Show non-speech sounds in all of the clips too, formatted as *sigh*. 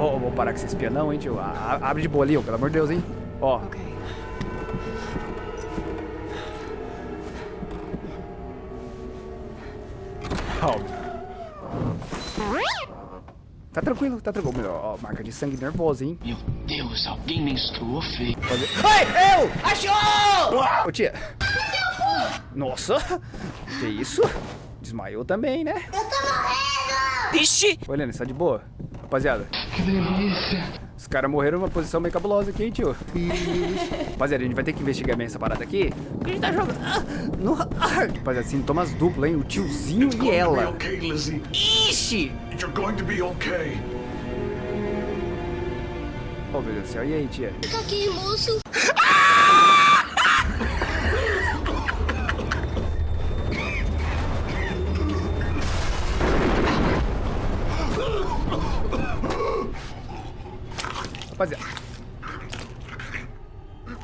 Vou parar com esse espianão, hein, tio. A- a- abre de boa ali, ó, pelo amor de Deus, hein. Ó, Okay. calma. Tá tranquilo, tá tranquilo. Ó, marca de sangue nervosa, hein. Meu Deus, alguém menstruou feio. Pode... Ai, eu! Achou! Ô, tia. Nossa, que isso? Desmaiou também, né? Eu tô morrendo! Vixe! Você tá de boa? Rapaziada. Que delícia. Os caras morreram numa posição meio cabulosa aqui, hein, tio? *laughs* Rapaziada, a gente vai ter que investigar bem essa parada aqui. Porque a gente tá jogando... Ah, no... ah, Rapaziada, sintomas duplos, hein? O tiozinho It's e ela. okay, Lizzie. Ixi! You're going to be okay. Oh, meu Deus do céu. E aí, tia? Fica aqui, moço. Rapaziada.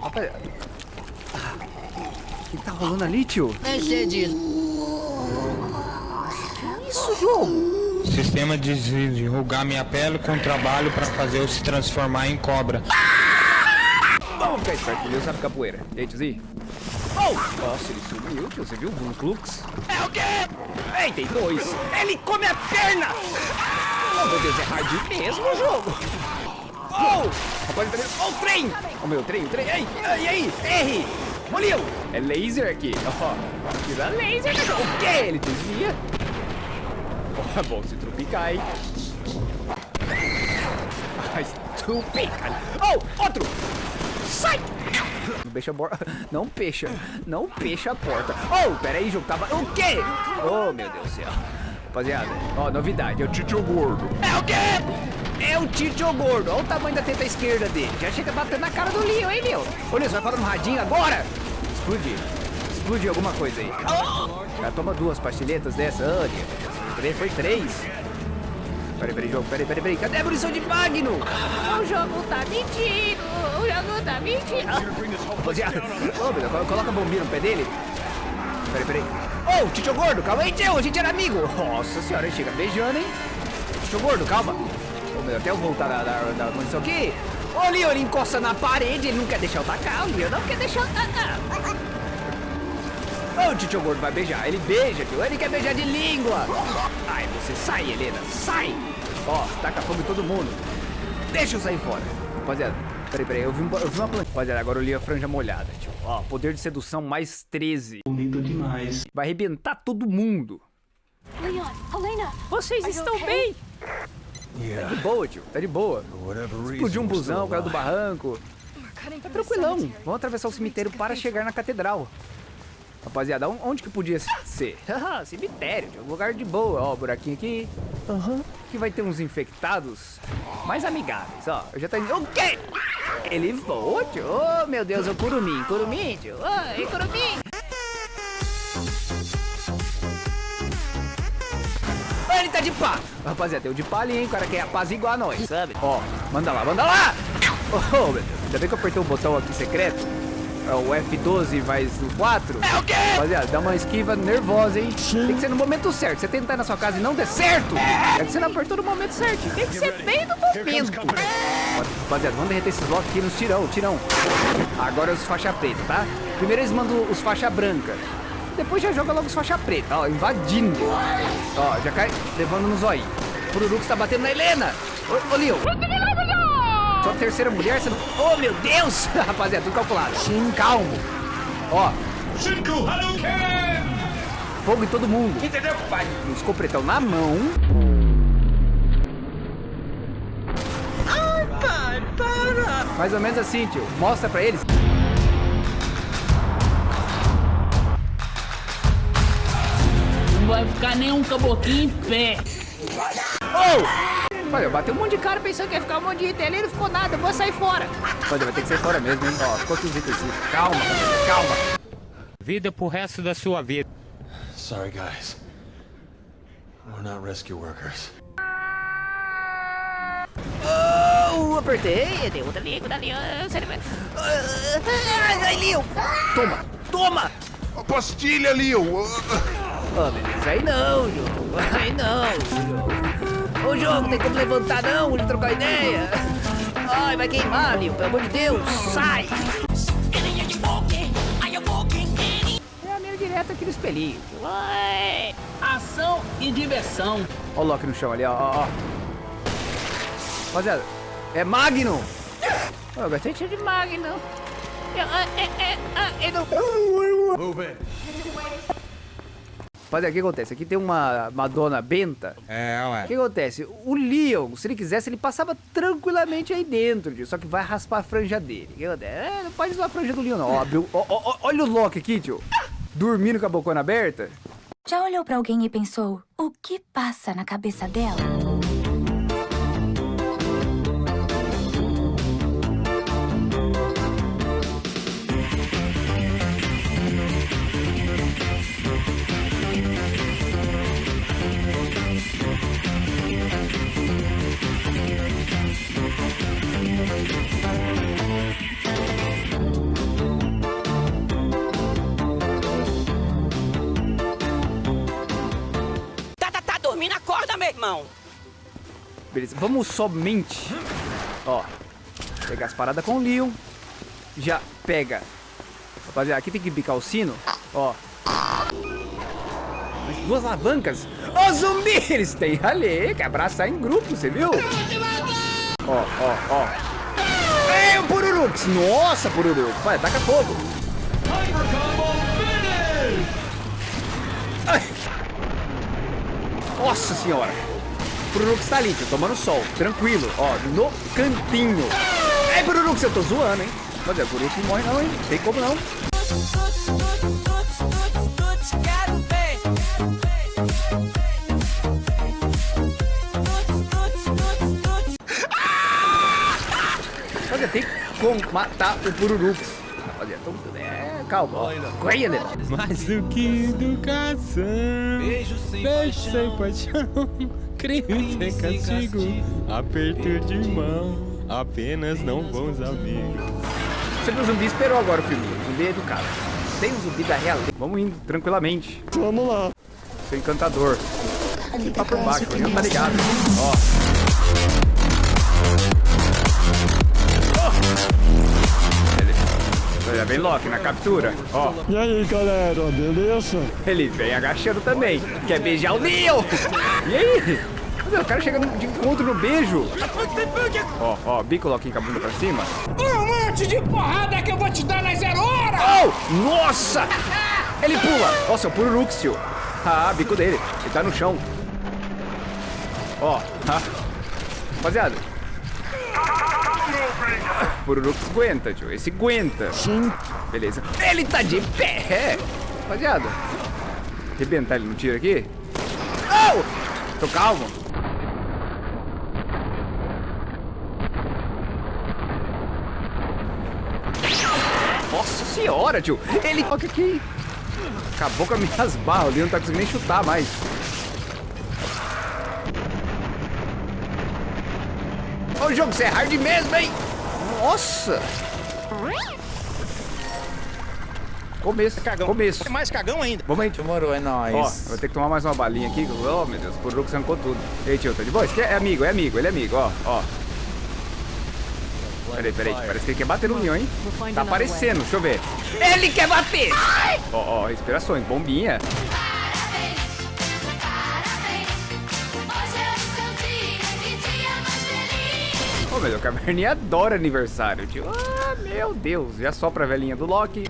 Rapaziada. O que tá rolando ali, tio? Isso, jogo? Sistema de enrugar minha pele com trabalho para fazer eu se transformar em cobra. Vamos ficar esperto, Deus sabe capoeira. E aí, tiozinho? Oh! Nossa, ele sumiu, tio. Você viu o Blue Klux? É o quê? Ei, tem dois. Ele come a perna! Oh, meu Deus, é hard mesmo o jogo. Oh! Rapaz, tá vendo? Oh, o trem! Oh, meu, trem, o trem. Ei, e aí? R! Moliu! É laser aqui. Ó, tira laser. O quê? Ele desvia. Oh, bom, se trupicar, hein? Ah, estupica. Oh, outro! Sai! Não fecha a porta. *laughs* Não fecha. Não fecha a porta. Oh, pera aí, jogo. Tava... O quê? Oh, meu Deus do céu. Rapaziada, ó, novidade. É o Tito Gordo. É o quê? É o Tito Gordo. Olha o tamanho da teta esquerda dele. Já chega batendo na cara do Leo, hein, Leo? Ô, Leo, você vai falar no radinho agora? Explodir. Explodir alguma coisa aí. Já toma duas pastilhetas dessa. Oh. Três, foi três. Peraí, peraí, jogo. Peraí, peraí, peraí. Cadê a munição de Magno? O jogo tá mentindo! O jogo tá mentindo! Rapaziada, ô, meu coloca a bombinha no pé dele. Peraí, peraí. Ô, Tito Gordo, calma aí, tio, a gente era amigo. Nossa senhora, chega beijando, hein? Tito Gordo, calma. Meu, até eu voltar da, da, da munição aqui. Ô, Leo, ele encosta na parede, ele não quer deixar eu tacar. O Leo não quer deixar eu tacar. Ô, Tito Gordo vai beijar. Ele beija, tio. Ele quer beijar de língua. Ai, você sai, Helena. Sai. Ó, taca fogo em todo mundo. Deixa eu sair fora. Rapaziada, peraí, peraí. Eu vi, um, eu vi uma planta. Rapaziada, agora eu li a franja molhada, tio. Ó, poder de sedução mais 13. Bonito demais. Vai arrebentar todo mundo. Leon, Elena, Vocês estão okay? bem? Tá de boa, tio. Tá de boa. Explodiu um busão, caiu do barranco. Tá tranquilão. Vamos atravessar o cemitério para chegar na catedral. Rapaziada, on- onde que podia ser? *laughs* Cemitério, tio. lugar de boa. Ó, buraquinho aqui. Aham. Que vai ter uns infectados mais amigáveis, ó. Eu já tá indo. O quê? Ele voa, tio. Oh, meu Deus, é o curumim. Curumim, tio. Oi, curumim. Tá de pá. Rapaziada, tem o de pá ali, hein? O cara quer apaziguar nós, sabe? Ó, manda lá, manda lá. Oh, meu Deus. Ainda bem que eu apertei o botão aqui secreto. É o F12 mais o 4. É o quê? Rapaziada, dá uma esquiva nervosa, hein? Tem que ser no momento certo. Você tentar na sua casa e não der certo, é que você não apertou no momento certo. Tem que ser bem no momento. Rapaziada, vamos derreter esses blocos aqui nos tirão, tirão. Agora os faixa preta, tá? Primeiro eles mandam os faixa branca. Depois já joga logo os faixa preta, ó, invadindo. Ó, já cai levando no zóio. O Pururux tá batendo na Helena. Ô, ô Leo. Sua terceira mulher, você não... Oh, meu Deus! *laughs* Rapaziada, tudo calculado. Calmo. Ó, Shinku Hadouken! fogo em todo mundo. Entendeu, pai? Um escopretão na mão. Ai, pai, para! Mais ou menos assim, tio. Mostra pra eles. Vai ficar nenhum caboclinho em pé. Oh! Olha, eu bati um monte de cara pensando que ia ficar um monte de item ali, não ficou nada, eu vou sair fora. Olha, vai ter que sair fora mesmo, hein? Ó, ficou tudo itens. Calma, calma. Vida pro resto da sua vida. Sorry, guys. We're not rescue workers. Oh, apertei. Tem outra ah, você vai- Ai, ai, Leo. Toma, toma. A pastilha, Leo! Oh, beleza. Aí não, jogo. Aí não, jogo. Ô, jogo, tem como levantar não, ele trocar ideia. Ai, vai queimar, Leon, pelo amor de Deus, sai. É a minha direta aqui no espelhinho. Ué, ação e diversão. Ó o Loki no chão ali, ó, ó. Rapaziada, é Magnum. Ô, Eu gostei Cheio de Magno. Eu, é, é, ah, eu não... Rapaziada, o que acontece? Aqui tem uma Madonna Benta. É, O ué. que acontece? O Leon, se ele quisesse, ele passava tranquilamente aí dentro, tio. Só que vai raspar a franja dele. O que acontece? É, não pode usar a franja do Leon, não. Ó, ó, ó, ó, olha o Loki aqui, tio. Dormindo com a bocona aberta. Já olhou pra alguém e pensou, o que passa na cabeça dela? Irmão. Beleza, vamos somente, ó, pegar as paradas com o Leon. Já pega. Rapaziada, aqui tem que bicar o sino, ó. Mas duas alavancas. Ó, zumbi! Eles têm ali, que abraçar em grupo, você viu? Ó, ó, ó. Ei, o Pururux! Nossa, Pururux! Vai, taca fogo! Nossa senhora! Pururux tá ali, tio, tomando sol, tranquilo, ó, no cantinho. Ei, Pururux, eu tô zoando, hein? Mas é, Pururux não morre não, hein? Tem como não. Rapaziada, tem como matar o Pururux. Rapaziada, então, é, calma, ó. Corre, né? Mais do que educação. Beijo sem paixão. Crime sem castigo. Aperto de mão. Apenas não bons amigos. Você viu o zumbi esperou agora o filme. O zumbi é educado. Tem um zumbi da real. Vamos indo tranquilamente. Vamos lá. Seu encantador. Tá por baixo, o Leon tá ligado. Ó. Ó. ele vem Loki na captura. Ó. E aí, galera, beleza? Ele vem agachando também. Quer beijar o Leon. E aí? O cara chega de encontro no beijo. Ó, ó, bico Loki com a bunda pra cima. Um monte de porrada que eu vou te dar na zero hora. Oh! Nossa! Ele pula! Nossa, é o tio. Ah, bico dele. Ele tá no chão. Ó, ah. Rapaziada. Pururux aguenta, tio. Esse aguenta. Sim. Beleza. Ele tá de pé! Rapaziada. Arrebentar ele no tiro aqui. Oh! Tô calmo. Nossa senhora, tio. Ele... Olha aqui. Acabou com as minhas barras. Leon não tá conseguindo nem chutar mais. Ô, jogo, você é hard mesmo, hein? Nossa. Começo, começo. É mais cagão ainda. Vamos aí. Demorou, é nóis. Ó, vou ter que tomar mais uma balinha aqui. Oh, meu Deus, o Pururux arrancou tudo. E aí, tio, tá de boa? É amigo, é amigo, ele é amigo, ó, ó. Peraí, peraí, parece que ele quer bater no Leon, hein? Tá aparecendo, deixa eu ver. Ele quer bater! Ó, ó, respirações, bombinha. Deus, o Caverninha *laughs* adora aniversário, tio. Ah, meu Deus, já sopra a velhinha do Loki.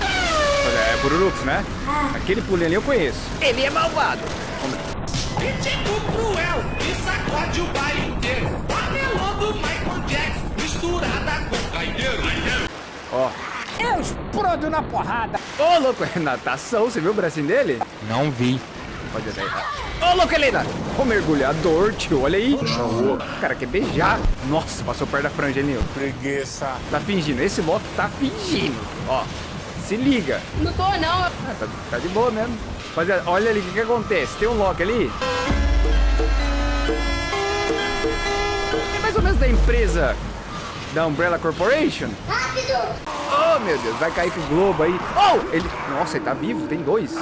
Olha, É Pururux, né? Aquele pulinho ali eu conheço. Ele é malvado. Ritmo cruel e sacode o baile inteiro. Do Michael Jackson misturada com caideiro. Ó. Eu explodo na porrada. Ô, louco, é *laughs* natação, você viu o bracinho dele? Não vi. Pode até Ô, louco, Helena! Ô, mergulhador, tio, olha aí. O cara quer beijar. Nossa, passou perto da franja, hein, Nil? Preguiça. Tá fingindo, esse Loki tá fingindo. Ó, se liga. Não tô, não. Ah, tá, tá de boa mesmo. Rapaziada, olha ali o que, que acontece. Tem um Loki ali. É mais ou menos da empresa da Umbrella Corporation. Rápido! Oh, meu Deus, vai cair com o globo aí. Oh, ele... Nossa, ele tá vivo, tem dois.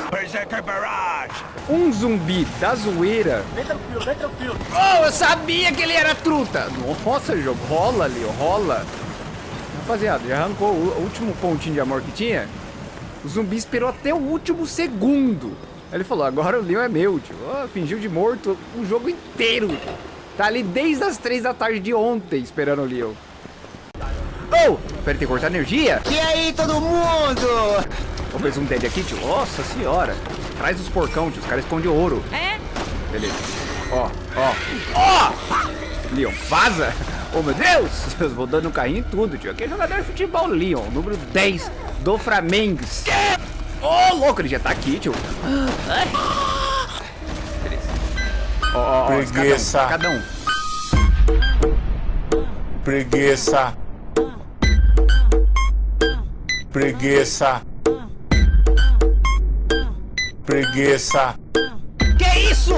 Um zumbi da zoeira. Vem tranquilo, vem tranquilo. Oh, eu sabia que ele era truta. Nossa, jogo, rola ali, rola. Rapaziada, já arrancou o último pontinho de amor que tinha. O zumbi esperou até o último segundo. Ele falou, agora o Leon é meu, tio. Oh, fingiu de morto o jogo inteiro. Tá ali desde as três da tarde de ontem esperando o Leon. Oh, tem que cortar energia? E aí, todo mundo? Vamos ver um dead aqui, tio. Nossa senhora. Traz os porcão, tio. Os caras escondem ouro. É? Beleza. Ó, ó. Ó! Leon, vaza! Oh, meu Deus! Eu vou dando carrinho em tudo, tio. Aqui é jogador de futebol, Leon. Número 10 do Flamengo. Ô, louco, ele já tá aqui, tio. Beleza. Ó, ó, ó. Preguiça. Cada um. Preguiça. Preguiça. Preguiça. Que isso?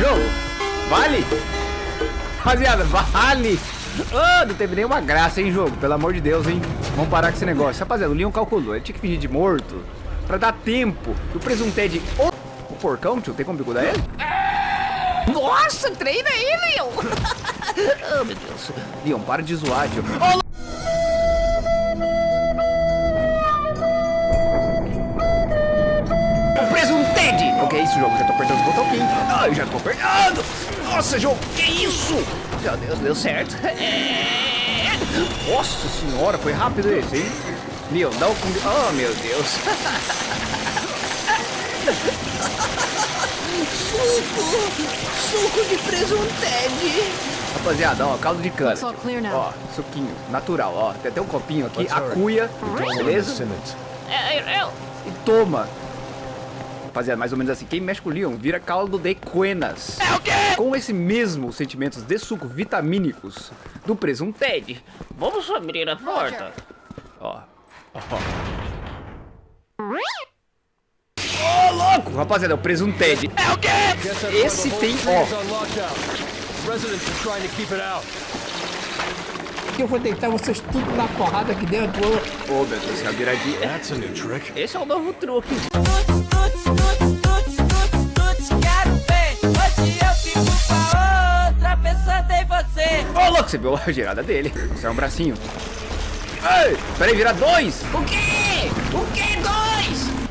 Jogo, vale? Rapaziada, vale! Oh, não teve nenhuma graça, hein, jogo? Pelo amor de Deus, hein? Vamos parar com esse negócio. Rapaziada, o Leon calculou. Ele tinha que fingir de morto pra dar tempo. O presunté de... O, porcão, tio, tem como bigudar ele? Nossa, treina aí, Leon. Oh, *laughs* meu Deus. Leon, para de zoar, tio. Ô, O preso um Ted! Que é isso, jogo? Já tô apertando os botões. Ah, eu já tô apertando. Nossa, jogo, que isso? Meu Deus, deu certo. É. Nossa senhora, foi rápido esse, hein? Leon, dá o... Oh, meu Deus. *laughs* Suco de presunted. Rapaziada, ó, caldo de cana. Ó, suquinho, natural, ó. Tem até um copinho aqui, a cuia, beleza? É, eu... E toma. Rapaziada, mais ou menos assim, quem mexe com o Leon vira caldo de cuenas. É o quê? Com esse mesmo sentimentos de suco vitamínicos do presunto Ted. Vamos abrir a porta. Ó, ó. Louco! Rapaziada, é o presunto Ted. É o quê? Esse tem, ó. Eu vou deitar vocês tudo na porrada aqui dentro. Ô, meu Deus, é a viradinha. That's a new trick. Esse é o novo truque. Ô, louco, você viu a girada dele. Isso é um bracinho. Ei, peraí, vira dois. O quê? O quê? Dois?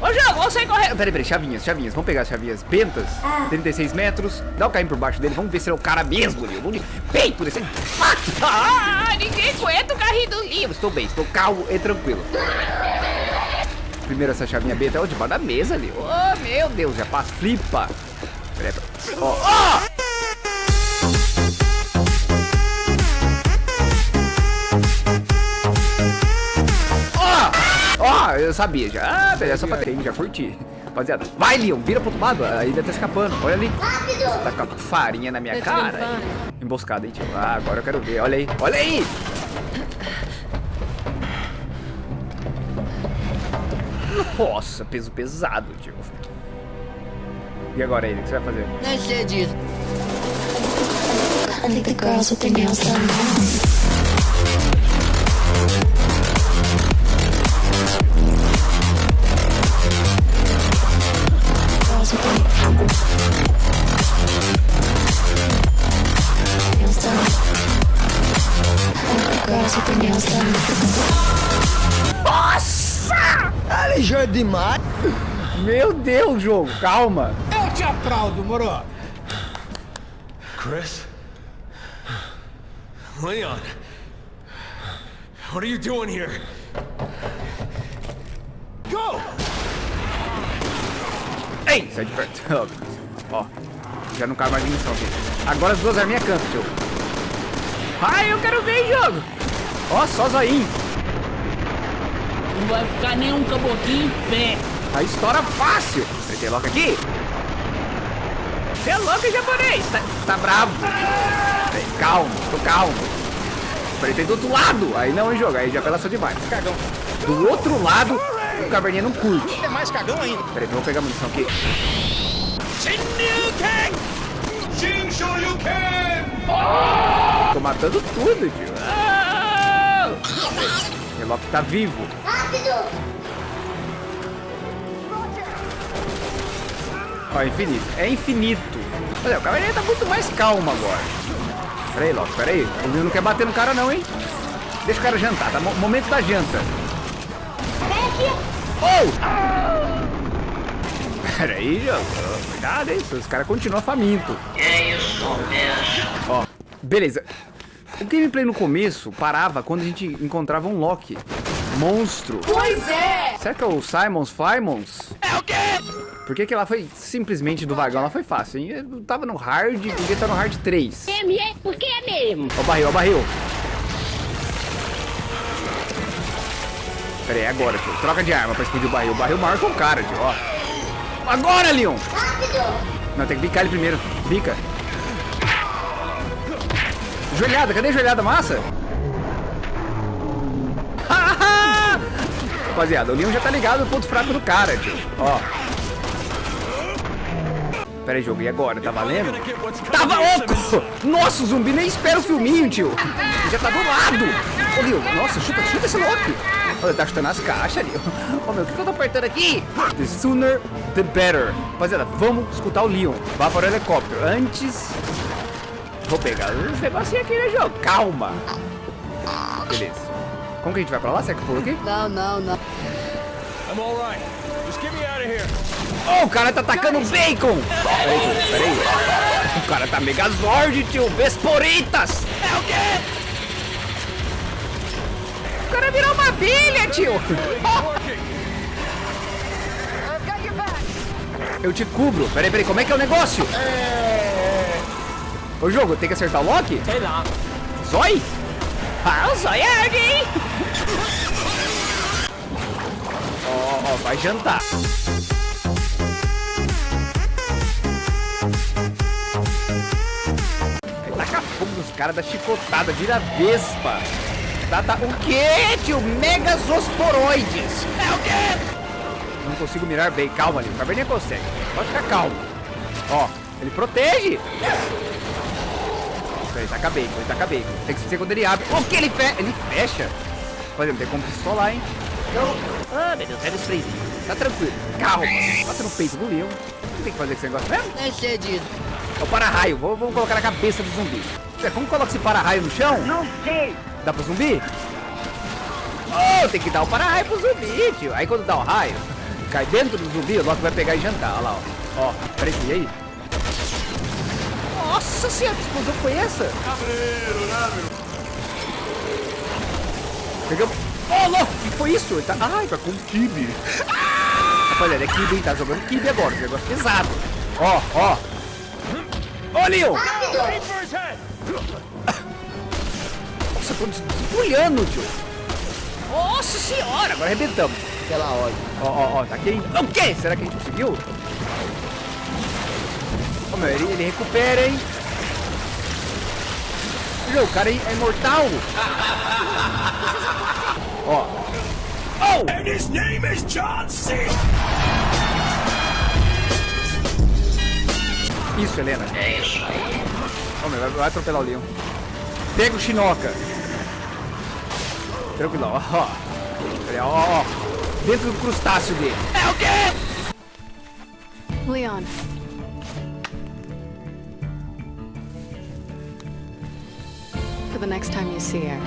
Ô, jogo, vamos sair correndo. Peraí, peraí, chavinhas, chavinhas. Vamos pegar as chavinhas bentas. 36 metros. Dá o carrinho por baixo dele. Vamos ver se ele é o cara mesmo, Lil. Vamos de peito desse. Ah, ninguém aguenta o carrinho do livro. Estou bem, estou calmo e tranquilo. Primeiro essa chavinha benta é o debaixo da mesa, Lil. Oh, meu Deus, já passa. Flipa. Peraí, peraí. Ó, ó! Ó! Ó, eu sabia já. Ah, beleza, só pra ter, já curti. Rapaziada, vai, Leon, vira pro outro lado. A ilha tá escapando. Olha ali. Você tá com a farinha na minha cara. Emboscada, hein, tio. Ah, agora eu quero ver. Olha aí, olha aí. Nossa, peso pesado, tio. E agora aí, o que você vai fazer? Nem sei disso. I think the girls with their nails done Nossa! Alejandro demais. Meu Deus, jogo, calma. Eu te aplaudo, moro. Chris? Leon? What are you doing here? Go! Ei, sai de perto. *laughs* Ó, já não cabe mais munição aqui. Agora as duas arminhas cantam, tio. Ai, eu quero ver, jogo. Ó, só zoinho. Não vai ficar nenhum caboquinho em pé. Aí estoura fácil. Apertei logo aqui. Você é louco, japonês. Tá, tá bravo. Peraí, calma, tô calmo. Apertei do outro lado. Aí não, hein, jogo. Aí já apelação demais. Cagão. Do outro lado, o caverninha não curte. É mais cagão ainda. Peraí, vamos pegar a munição aqui. Jin Shoryuken! Tô matando tudo, tio. Ah! O Loki tá vivo. Ó, infinito. É infinito. Olha, o cavaleiro tá muito mais calmo agora. Pera aí, Loki, pera aí. O Leon não quer bater no cara não, hein? Deixa o cara jantar, tá? Mo- Momento da janta. Oh! Pera aí, jogo. Cuidado, hein? Os caras continuam faminto. É isso mesmo. Ó, beleza. O gameplay no começo parava quando a gente encontrava um Loki. Monstro. Pois é! Será que é o Simons Flymons? É o quê? Por que que ela foi simplesmente do vagão? Ela foi fácil, hein? Eu tava no hard, devia estar no hard 3. É, é, porque é mesmo. Ó o barril, ó o barril. Pera aí, agora, tio. Troca de arma pra explodir o barril. O barril marca o cara, tio, ó. Agora, Leon! Não, tem que bicar ele primeiro. Bica. Joelhada, cadê a joelhada massa? *laughs* Rapaziada, o Leon já tá ligado no ponto fraco do cara, tio. Ó. Pera aí, jogo, e agora? Tá valendo? Tava louco! Nossa, o zumbi nem espera o filminho, tio. Já tá do lado. Ô, Leon, nossa, chuta, chuta esse Loki. Olha, tá chutando as caixas, Leon. Ô, meu, o que, que eu tô apertando aqui? The sooner, the better. Rapaziada, vamos escutar o Leon. Vá para o helicóptero. Antes... Vou pegar uns negocinhos aqui, né, jogo? Calma. Beleza. Como que a gente vai pra lá? Será que pula aqui? Não, não, não. I'm all right. Just get me out of here. Oh, o cara tá atacando bacon! Peraí, peraí. O cara tá megazord, tio. Vesporitas! É o quê? O cara virou uma bilha, tio. Eu te cubro. Peraí, peraí. Como é que é o negócio? Ô, jogo, tem que acertar o Loki? Sei lá. Zói? Ah, o Zói é hard, hein? Ó, ó, vai jantar. Aí taca fogo nos caras da chicotada, vira vespa. Tá. O quê, tio? Megazosporoides. É o quê? Não consigo mirar bem. Calma ali, o caverninha consegue. Pode ficar calmo. Ó, ele protege. Ele taca bacon, ele taca bacon. Tem que ser quando ele abre. O que ele fecha? Ele fecha. Por exemplo, tem como pistolar, hein? Ah, meu Deus, pega os sprayzinho. Tá tranquilo. Calma. Bota no peito do leão. O que tem que fazer com esse negócio mesmo? Sei disso. É o para-raio. Vou- Vamos colocar na cabeça do zumbi. É, como coloca esse para-raio no chão? Não sei. Dá pro zumbi? Oh, tem que dar o para-raio pro zumbi, tio. Aí quando dá o raio, cai dentro do zumbi, o Loki vai pegar e jantar. Olha lá, ó. Ó, peraí, e aí? Nossa senhora, que explosão foi essa? Pegamos. Oh, louco, o que foi isso? Ele tá... Ai, tá com kibe. Rapaziada, é kibe, hein? Tá jogando kibe agora, um negócio pesado. Ó, ó. Ô, Leon! Nossa, tô despulhando, tio. Nossa senhora, agora arrebentamos. Aquela hora. Ó, ó, ó, tá aqui. O quê? Será que a gente conseguiu? Ô, meu, ele, ele recupera, hein? Meu, o cara é é imortal. *laughs* Ó. Oh! And his name is John C. Isso, Helena. É isso aí. Ó, meu, vai, vai atropelar o leão. Pega o Shinoka. Tranquilo, ó. ó. Ó. Dentro do crustáceo dele. É o quê? Leon. For the next time you see her,